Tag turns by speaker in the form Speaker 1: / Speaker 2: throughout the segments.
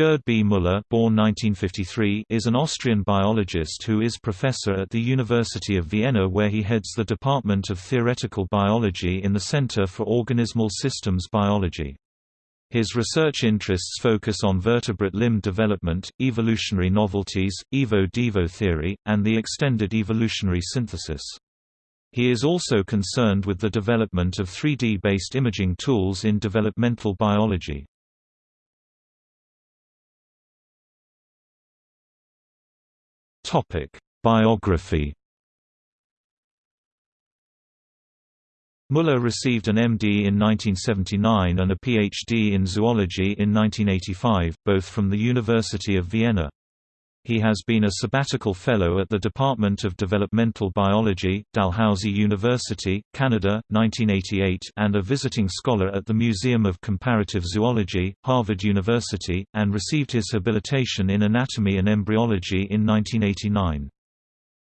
Speaker 1: Gerd B. Müller born 1953, is an Austrian biologist who is professor at the University of Vienna where he heads the Department of Theoretical Biology in the Center for Organismal Systems Biology. His research interests focus on vertebrate limb development, evolutionary novelties, evo-devo theory, and the extended evolutionary synthesis. He is also concerned with the development of 3D-based imaging tools in developmental biology. Topic: Biography. Müller received an MD in 1979 and a PhD in zoology in 1985, both from the University of Vienna. He has been a sabbatical fellow at the Department of Developmental Biology, Dalhousie University, Canada, 1988 and a visiting scholar at the Museum of Comparative Zoology, Harvard University, and received his habilitation in anatomy and embryology in 1989.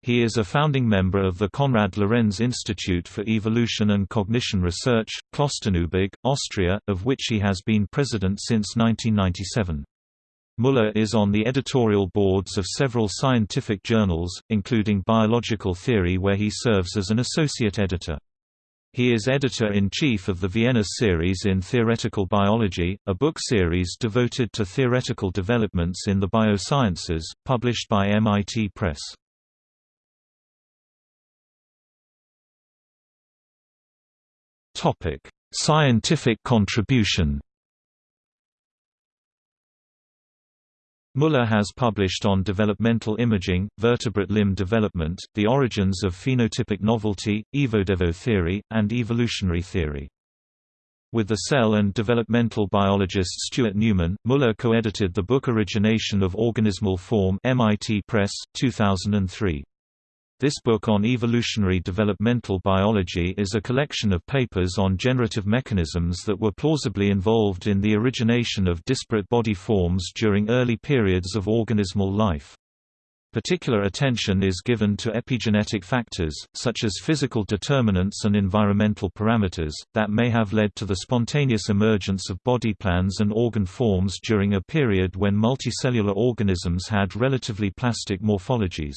Speaker 1: He is a founding member of the Konrad Lorenz Institute for Evolution and Cognition Research, Klosterneuburg, Austria, of which he has been president since 1997. Müller is on the editorial boards of several scientific journals, including Biological Theory where he serves as an associate editor. He is editor-in-chief of the Vienna series in Theoretical Biology, a book series devoted to theoretical developments in the biosciences, published by MIT Press. Scientific contribution Müller has published on developmental imaging, vertebrate limb development, the origins of phenotypic novelty, evo-devo theory, and evolutionary theory. With the cell and developmental biologist Stuart Newman, Müller co-edited the book Origination of Organismal Form MIT Press, 2003. This book on evolutionary developmental biology is a collection of papers on generative mechanisms that were plausibly involved in the origination of disparate body forms during early periods of organismal life. Particular attention is given to epigenetic factors, such as physical determinants and environmental parameters, that may have led to the spontaneous emergence of body plans and organ forms during a period when multicellular organisms had relatively plastic morphologies.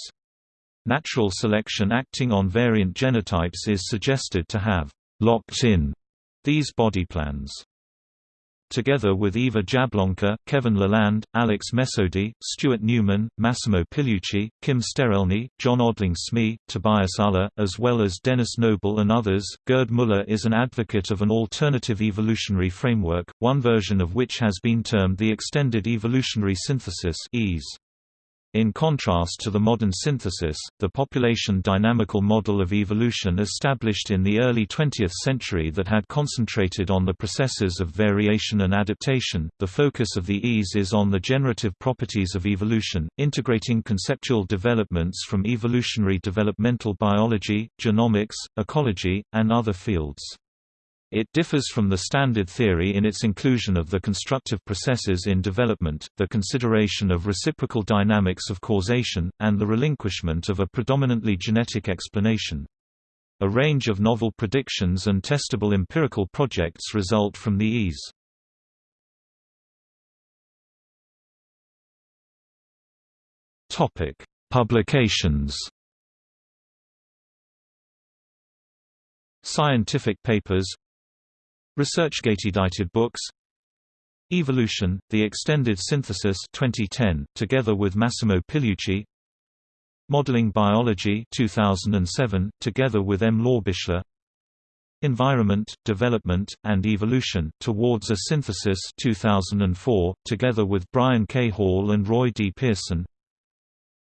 Speaker 1: Natural selection acting on variant genotypes is suggested to have «locked in» these body plans. Together with Eva Jablonka, Kevin Laland, Alex Mesoudi, Stuart Newman, Massimo Pigliucci, Kim Sterelny, John Odling Smee, Tobias Uller, as well as Denis Noble and others, Gerd Müller is an advocate of an alternative evolutionary framework, one version of which has been termed the Extended Evolutionary Synthesis EASE. In contrast to the modern synthesis, the population dynamical model of evolution established in the early 20th century that had concentrated on the processes of variation and adaptation, the focus of the EASE is on the generative properties of evolution, integrating conceptual developments from evolutionary developmental biology, genomics, ecology, and other fields. It differs from the standard theory in its inclusion of the constructive processes in development, the consideration of reciprocal dynamics of causation, and the relinquishment of a predominantly genetic explanation. A range of novel predictions and testable empirical projects result from the EASE. Topic Publications Scientific papers ResearchGate edited books Evolution, The Extended Synthesis 2010, together with Massimo Pigliucci Modeling Biology 2007, together with M. Laubichler Environment, Development, and Evolution, Towards a Synthesis 2004, together with Brian K. Hall and Roy D. Pearson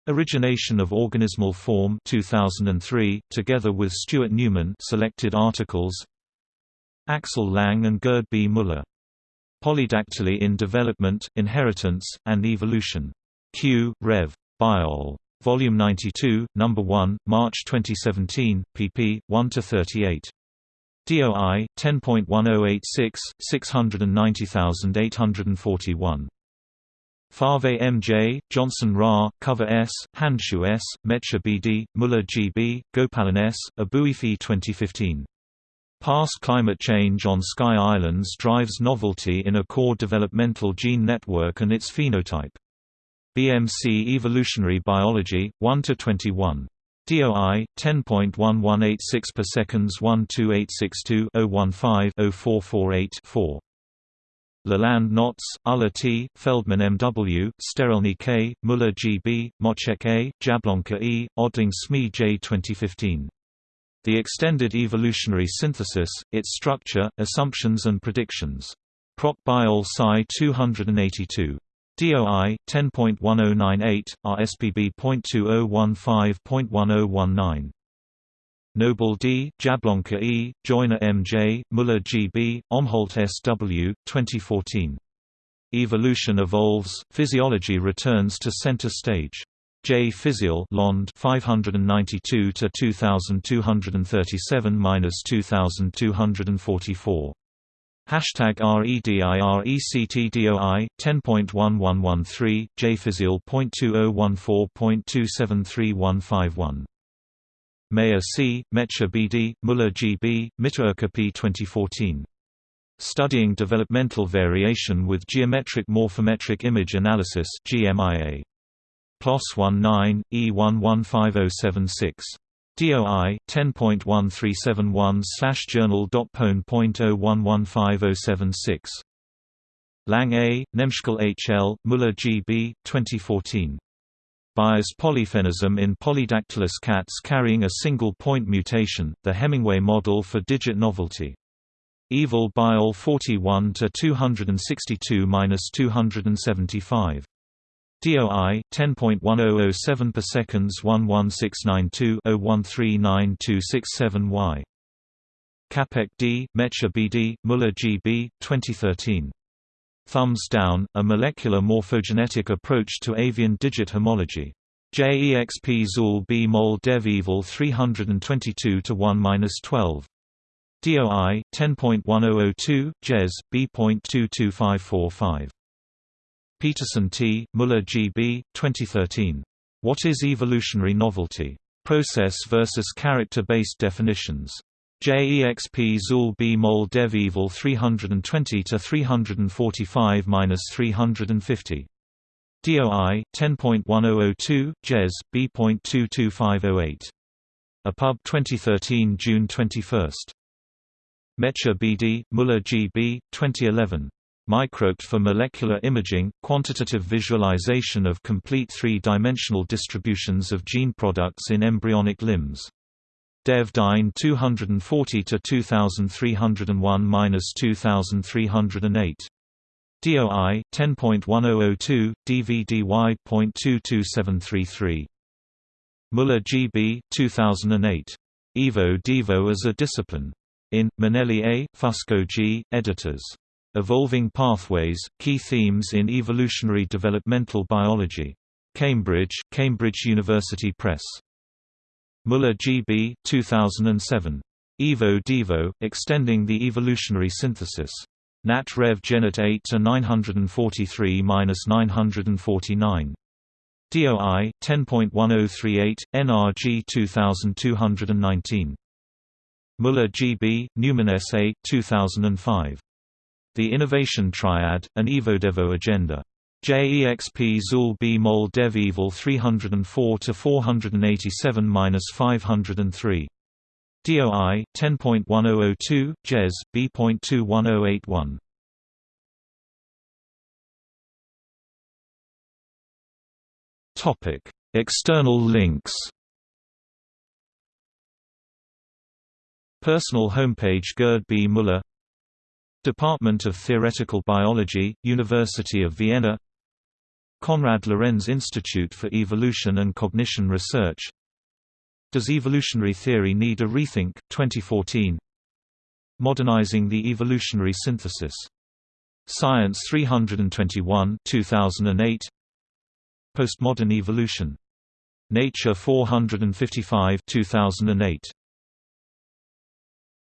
Speaker 1: Origination of Organismal Form 2003, together with Stuart Newman selected articles Axel Lang and Gerd B. Müller. Polydactyly in Development, Inheritance, and Evolution. Q. Rev. Biol. Volume 92, No. 1, March 2017, pp. 1–38. DOI 10.1086 690841. Fave M.J., Johnson Ra, Cover S., Handschuh S., Metscher B.D., Müller G.B., Gopalan S., Abouheif 2015. Past climate change on Sky Islands drives novelty in a core developmental gene network and its phenotype. BMC Evolutionary Biology, 1–21. DOI 10.1186 per seconds 12862 015 0448 4. Laland Notz, Uller T., Feldman M. W., Sterelny K., Muller G. B., Moczek A., Jablonka E., Odling Smee J. 2015. The Extended Evolutionary Synthesis, Its Structure, Assumptions and Predictions. Proc Biol Sci 282. DOI 10.1098, RSPB.2015.1019. Noble D., Jablonka E., Joyner M. J., Muller G. B., Omholt S. W., 2014. Evolution Evolves, Physiology Returns to Center Stage. J. Physiol Lond 592 to 2237-2244. Hashtag REDIRECTDOI 10.1113 JPhysiol.2014.273151. Mayer C., oh Metscher BD, Muller GB, Mitteroecker P. 2014. Studying Developmental Variation with Geometric Morphometric Image Analysis GMIA. PLOS 19, E115076. DOI 10.1371/journal.pwn.01150076. Lang A, Nemeschkal H. L., Muller G. B., 2014. Bias polyphenism in polydactylous cats carrying a single point mutation, the Hemingway model for digit novelty. Evol Biol 41 to 262-275. DOI 10.1007 per seconds 11692-01392667Y. Capek D, Metscher BD, Muller GB, 2013. Thumbs down, a molecular morphogenetic approach to avian digit homology. JEXP Zool B Mol Dev Evol 322 to 1-12. DOI 10.1002 JES B.22545. Peterson T., Muller G. B., 2013. What is Evolutionary Novelty? Process versus Character-Based Definitions. JEXP Zool B Mol Dev Evol 320 to 345-350. DOI 10.1002 JES B.22508. APUB 2013 June 21. Metscher BD, Muller G. B., 2011. MicroCT for molecular imaging, quantitative visualization of complete three-dimensional distributions of gene products in embryonic limbs. Dev Dyn 240-2301-2308. DOI 10.1002 DVDY.22733. Muller GB 2008. Evo Devo as a discipline. In Minelli A, Fusco G, editors. Evolving Pathways, Key Themes in Evolutionary Developmental Biology. Cambridge, Cambridge University Press. Muller G.B., 2007. Evo Devo, Extending the Evolutionary Synthesis. Nat Rev Genet 8 to 943-949. DOI 10.1038 NRG 2219. Muller G.B., Newman S.A. 2005. The Innovation Triad, an EvoDevo agenda. JEXP Zool B Mol Dev Evol 304 to 487-503. DOI 10.1002 JES B.21081. Topic: External links. Personal homepage Gerd B. Muller Department of Theoretical Biology, University of Vienna Konrad Lorenz Institute for Evolution and Cognition Research Does Evolutionary Theory Need a Rethink? 2014 Modernizing the Evolutionary Synthesis. Science 321 2008 Postmodern Evolution. Nature 455 2008